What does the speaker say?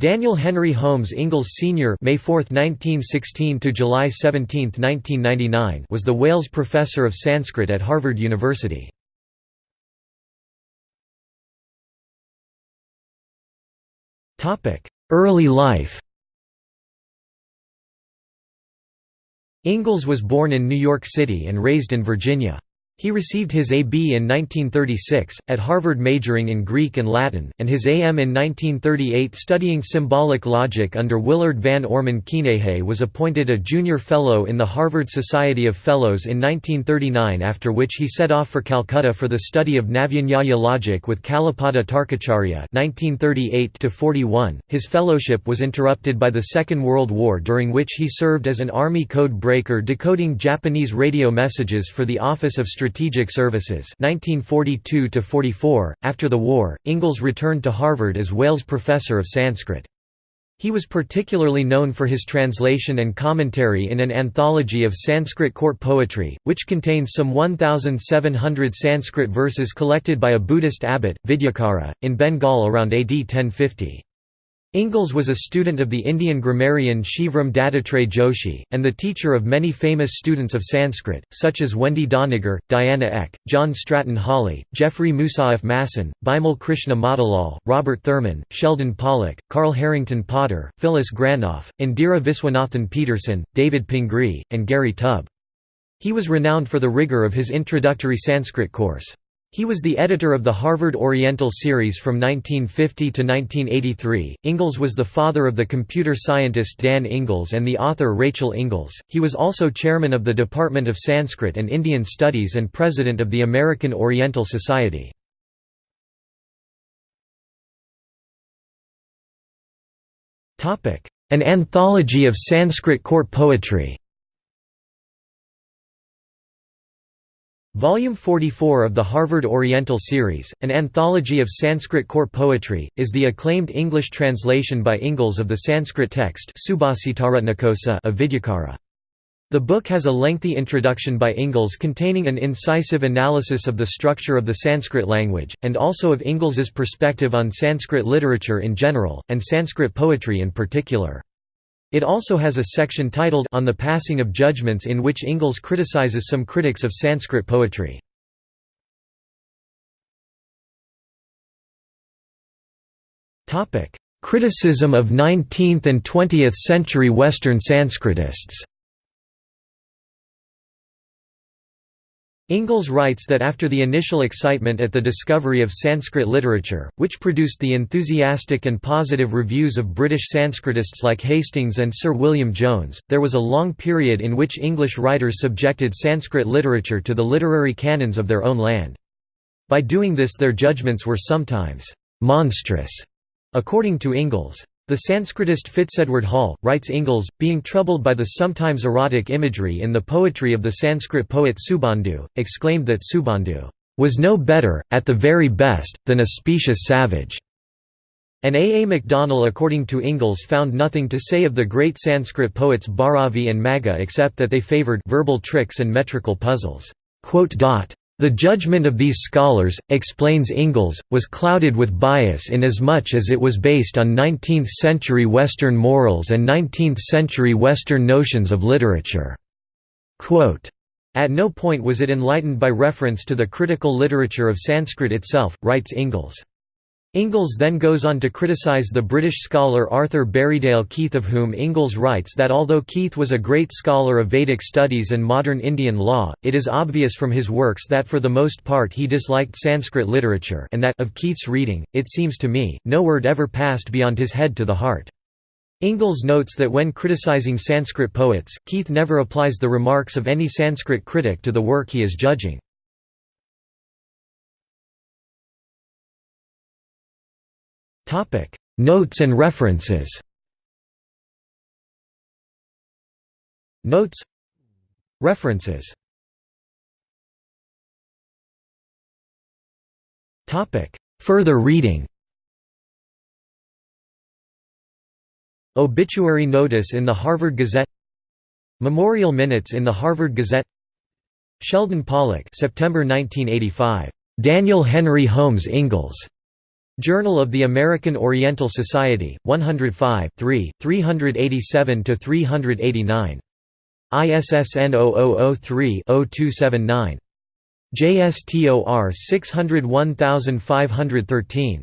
Daniel Henry Holmes Ingalls Sr. May 4, 1916 to July 17, 1999 was the Wales Professor of Sanskrit at Harvard University. Topic: Early life Ingalls was born in New York City and raised in Virginia. He received his A.B. in 1936, at Harvard majoring in Greek and Latin, and his A.M. in 1938 studying symbolic logic under Willard Van Orman Quine he was appointed a junior fellow in the Harvard Society of Fellows in 1939 after which he set off for Calcutta for the study of Navyanyaya logic with Kalipada Tarkacharya 1938 His fellowship was interrupted by the Second World War during which he served as an Army code breaker decoding Japanese radio messages for the Office of Strategic Strategic Services 1942 After the war, Ingalls returned to Harvard as Wales Professor of Sanskrit. He was particularly known for his translation and commentary in an anthology of Sanskrit court poetry, which contains some 1,700 Sanskrit verses collected by a Buddhist abbot, Vidyakara, in Bengal around AD 1050. Ingalls was a student of the Indian grammarian Shivram Dattatreya Joshi, and the teacher of many famous students of Sanskrit, such as Wendy Doniger, Diana Eck, John Stratton Hawley, Jeffrey Moussaieff Masson, Bimal Krishna Matilal, Robert Thurman, Sheldon Pollock, Karl Harrington Potter, Phyllis Granoff, Indira Viswanathan Peterson, David Pingree, and Gary Tubb. He was renowned for the rigor of his introductory Sanskrit course. He was the editor of the Harvard Oriental series from 1950 to 1983. Ingalls was the father of the computer scientist Dan Ingalls and the author Rachel Ingalls. He was also chairman of the Department of Sanskrit and Indian Studies and president of the American Oriental Society. An anthology of Sanskrit court poetry Volume 44 of the Harvard Oriental Series, an anthology of Sanskrit court poetry, is the acclaimed English translation by Ingalls of the Sanskrit text of Vidyakara. The book has a lengthy introduction by Ingalls containing an incisive analysis of the structure of the Sanskrit language, and also of Ingalls's perspective on Sanskrit literature in general, and Sanskrit poetry in particular. It also has a section titled On the Passing of Judgments in which Ingalls criticizes some critics of Sanskrit poetry. Criticism of 19th and 20th century Western Sanskritists Ingalls writes that after the initial excitement at the discovery of Sanskrit literature, which produced the enthusiastic and positive reviews of British Sanskritists like Hastings and Sir William Jones, there was a long period in which English writers subjected Sanskrit literature to the literary canons of their own land. By doing this their judgments were sometimes «monstrous», according to Ingalls. The Sanskritist Fitzedward Hall, writes Ingalls, being troubled by the sometimes erotic imagery in the poetry of the Sanskrit poet Subandhu, exclaimed that Subandhu was no better, at the very best, than a specious savage. And A. A. MacDonell according to Ingalls found nothing to say of the great Sanskrit poets Bharavi and Magha except that they favoured verbal tricks and metrical puzzles. The judgment of these scholars, explains Ingalls, was clouded with bias inasmuch as it was based on 19th-century Western morals and 19th-century Western notions of literature. Quote, At no point was it enlightened by reference to the critical literature of Sanskrit itself, writes Ingalls. Ingalls then goes on to criticize the British scholar Arthur Berriedale Keith of whom Ingalls writes that although Keith was a great scholar of Vedic studies and modern Indian law, it is obvious from his works that for the most part he disliked Sanskrit literature and that of Keith's reading, it seems to me, no word ever passed beyond his head to the heart. Ingalls notes that when criticizing Sanskrit poets, Keith never applies the remarks of any Sanskrit critic to the work he is judging. Notes and references. Notes. References. Further reading. Obituary notice in the Harvard Gazette. Memorial minutes in the Harvard Gazette. Sheldon Pollock September 1985. Daniel Henry Holmes Ingalls. Journal of the American Oriental Society, 105 3, 387–389. ISSN 0003-0279. JSTOR 601513